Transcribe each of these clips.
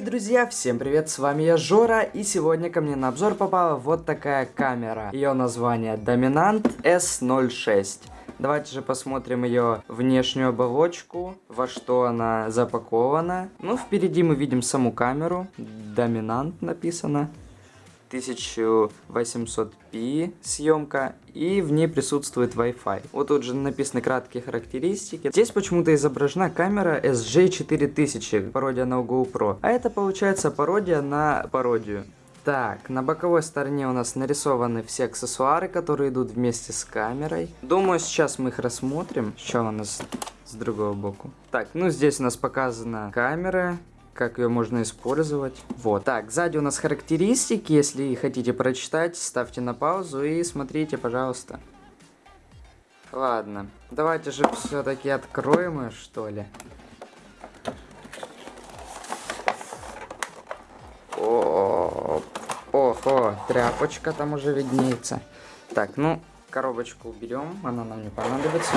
Дорогие друзья, всем привет, с вами я Жора, и сегодня ко мне на обзор попала вот такая камера. Ее название Dominant S06. Давайте же посмотрим ее внешнюю оболочку, во что она запакована. Ну, впереди мы видим саму камеру, Dominant написано. 1800p съемка, и в ней присутствует Wi-Fi. Вот тут же написаны краткие характеристики. Здесь почему-то изображена камера SG4000, пародия на GoPro. А это получается пародия на пародию. Так, на боковой стороне у нас нарисованы все аксессуары, которые идут вместе с камерой. Думаю, сейчас мы их рассмотрим. Что у нас с другого боку? Так, ну здесь у нас показана камера, как ее можно использовать. Вот. Так, сзади у нас характеристики. Если хотите прочитать, ставьте на паузу и смотрите, пожалуйста. Ладно, давайте же все-таки откроем ее, что ли. О, ого, тряпочка там уже виднеется. Так, ну, коробочку уберем, она нам не понадобится.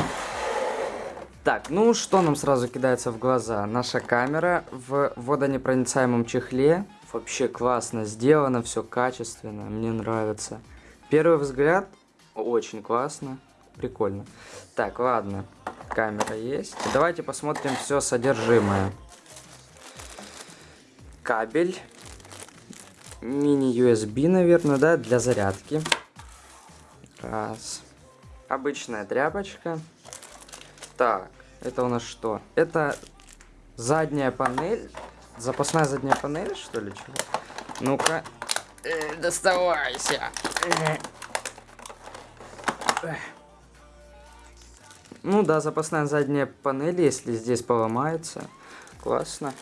Так, ну что нам сразу кидается в глаза? Наша камера в водонепроницаемом чехле. Вообще классно сделано, все качественно, мне нравится. Первый взгляд, очень классно, прикольно. Так, ладно, камера есть. Давайте посмотрим все содержимое. Кабель. Мини-USB, наверное, да, для зарядки. Раз. Обычная тряпочка. Так, это у нас что? Это задняя панель. Запасная задняя панель, что ли, чего? Ну-ка. Э, доставайся. Ну да, запасная задняя панель, если здесь поломается. Классно.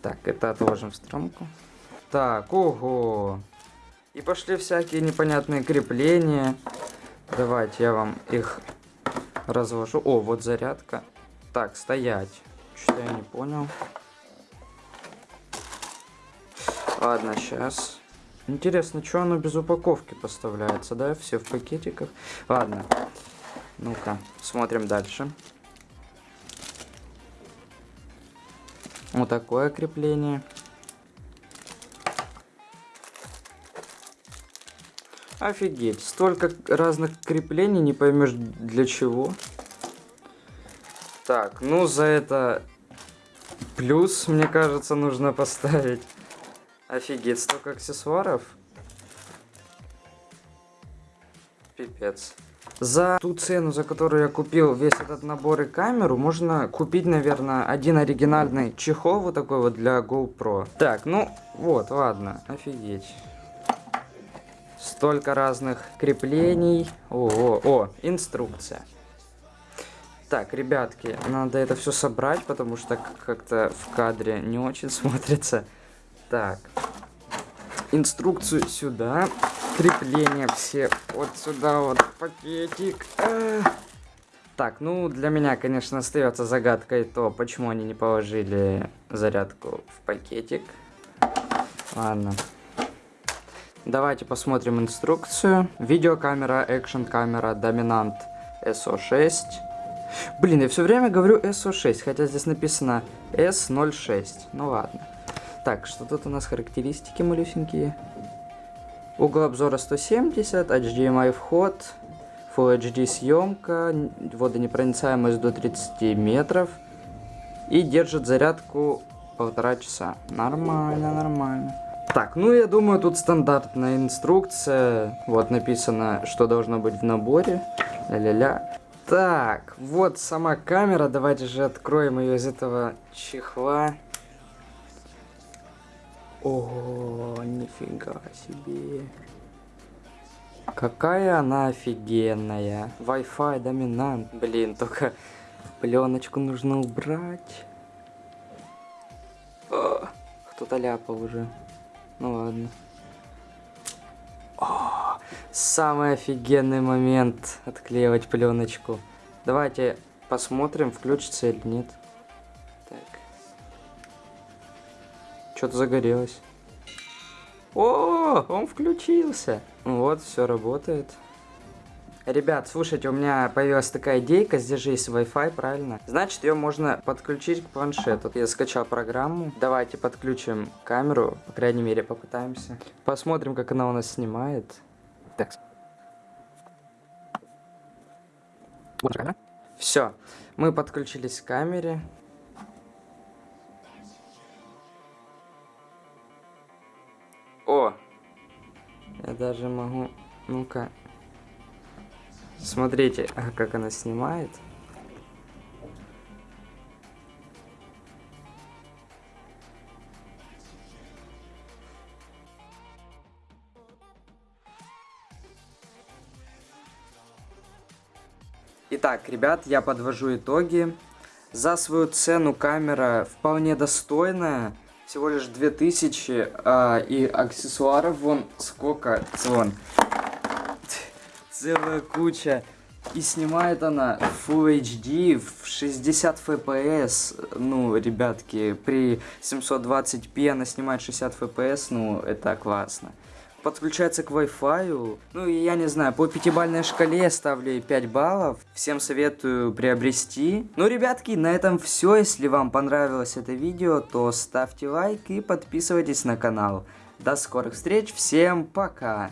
Так, это отложим в стромку. Так, ого. И пошли всякие непонятные крепления. Давайте я вам их разложу. О, вот зарядка. Так, стоять. Что-то я не понял. Ладно, сейчас. Интересно, что оно без упаковки поставляется, да? Все в пакетиках. Ладно. Ну-ка, смотрим дальше. Вот такое крепление. Офигеть, столько разных креплений, не поймешь для чего. Так, ну за это плюс, мне кажется, нужно поставить. Офигеть, столько аксессуаров. Пипец. За ту цену, за которую я купил весь этот набор и камеру, можно купить, наверное, один оригинальный чехол вот такой вот для GoPro. Так, ну вот, ладно, офигеть. Столько разных креплений. О, о, инструкция. Так, ребятки, надо это все собрать, потому что как-то в кадре не очень смотрится. Так, инструкцию сюда, крепления все вот сюда вот, пакетик. Так, ну для меня, конечно, остается загадкой то, почему они не положили зарядку в пакетик. Ладно. Давайте посмотрим инструкцию. Видеокамера, экшн камера, доминант SO6. Блин, я все время говорю SO6, хотя здесь написано S06. Ну ладно. Так, что тут у нас характеристики малюсенькие? Угол обзора 170, HDMI вход, Full HD съемка, водонепроницаемость до 30 метров. И держит зарядку полтора часа. Нормально, нормально. Так, ну я думаю, тут стандартная инструкция. Вот написано, что должно быть в наборе. Ля-ля-ля. Так, вот сама камера. Давайте же откроем ее из этого чехла. О, нифига себе. Какая она офигенная. Wi-Fi доминант. Блин, только пленочку нужно убрать. Кто-то ляпал уже. Ну ладно. О, самый офигенный момент отклеивать пленочку. Давайте посмотрим, включится или нет. Так. Что-то загорелось. О, он включился. Вот, все работает. Ребят, слушайте, у меня появилась такая идейка, здесь же есть Wi-Fi, правильно? Значит, ее можно подключить к планшету. Я скачал программу. Давайте подключим камеру, по крайней мере, попытаемся. Посмотрим, как она у нас снимает. Так. Вот камера. Все, мы подключились к камере. О! Я даже могу... Ну-ка, Смотрите, а как она снимает. Итак, ребят, я подвожу итоги. За свою цену камера вполне достойная. Всего лишь 2000. А, и аксессуаров вон сколько. Вон целая куча. И снимает она Full HD в 60 FPS. Ну, ребятки, при 720p она снимает 60 FPS, ну, это классно. Подключается к Wi-Fi. Ну, и я не знаю, по пятибалльной шкале я ставлю 5 баллов. Всем советую приобрести. Ну, ребятки, на этом все. Если вам понравилось это видео, то ставьте лайк и подписывайтесь на канал. До скорых встреч, всем пока!